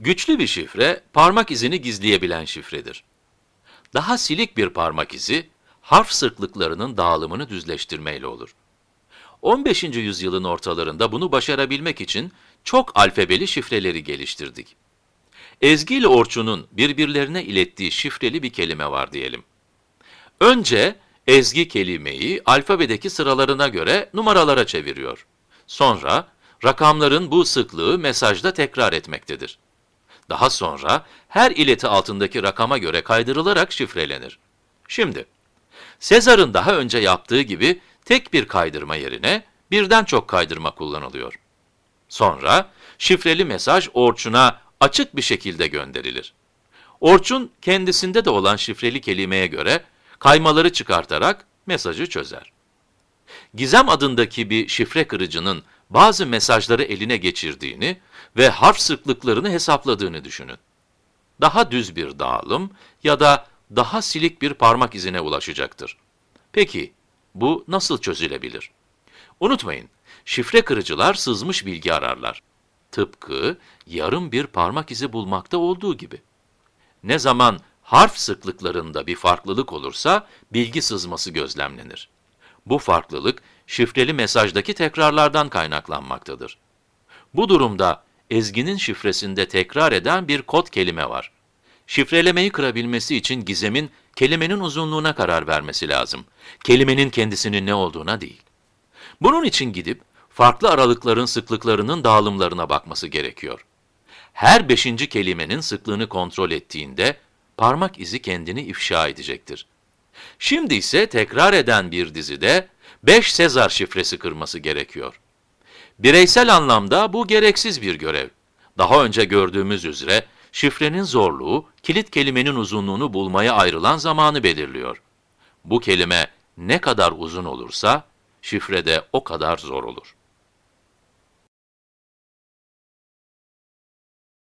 Güçlü bir şifre, parmak izini gizleyebilen şifredir. Daha silik bir parmak izi, harf sıklıklarının dağılımını düzleştirmeyle olur. 15. yüzyılın ortalarında bunu başarabilmek için çok alfabeli şifreleri geliştirdik. Ezgi ile Orçun'un birbirlerine ilettiği şifreli bir kelime var diyelim. Önce ezgi kelimeyi alfabedeki sıralarına göre numaralara çeviriyor. Sonra rakamların bu sıklığı mesajda tekrar etmektedir. Daha sonra her ileti altındaki rakama göre kaydırılarak şifrelenir. Şimdi, Sezar'ın daha önce yaptığı gibi tek bir kaydırma yerine birden çok kaydırma kullanılıyor. Sonra şifreli mesaj Orçun'a açık bir şekilde gönderilir. Orçun kendisinde de olan şifreli kelimeye göre kaymaları çıkartarak mesajı çözer. Gizem adındaki bir şifre kırıcının bazı mesajları eline geçirdiğini ve harf sıklıklarını hesapladığını düşünün. Daha düz bir dağılım ya da daha silik bir parmak izine ulaşacaktır. Peki, bu nasıl çözülebilir? Unutmayın, şifre kırıcılar sızmış bilgi ararlar. Tıpkı yarım bir parmak izi bulmakta olduğu gibi. Ne zaman harf sıklıklarında bir farklılık olursa bilgi sızması gözlemlenir. Bu farklılık şifreli mesajdaki tekrarlardan kaynaklanmaktadır. Bu durumda ezginin şifresinde tekrar eden bir kod kelime var. Şifrelemeyi kırabilmesi için gizemin kelimenin uzunluğuna karar vermesi lazım. Kelimenin kendisinin ne olduğuna değil. Bunun için gidip farklı aralıkların sıklıklarının dağılımlarına bakması gerekiyor. Her beşinci kelimenin sıklığını kontrol ettiğinde parmak izi kendini ifşa edecektir. Şimdi ise tekrar eden bir dizide 5 Sezar şifresi kırması gerekiyor. Bireysel anlamda bu gereksiz bir görev. Daha önce gördüğümüz üzere şifrenin zorluğu, kilit kelimenin uzunluğunu bulmaya ayrılan zamanı belirliyor. Bu kelime ne kadar uzun olursa, şifre de o kadar zor olur.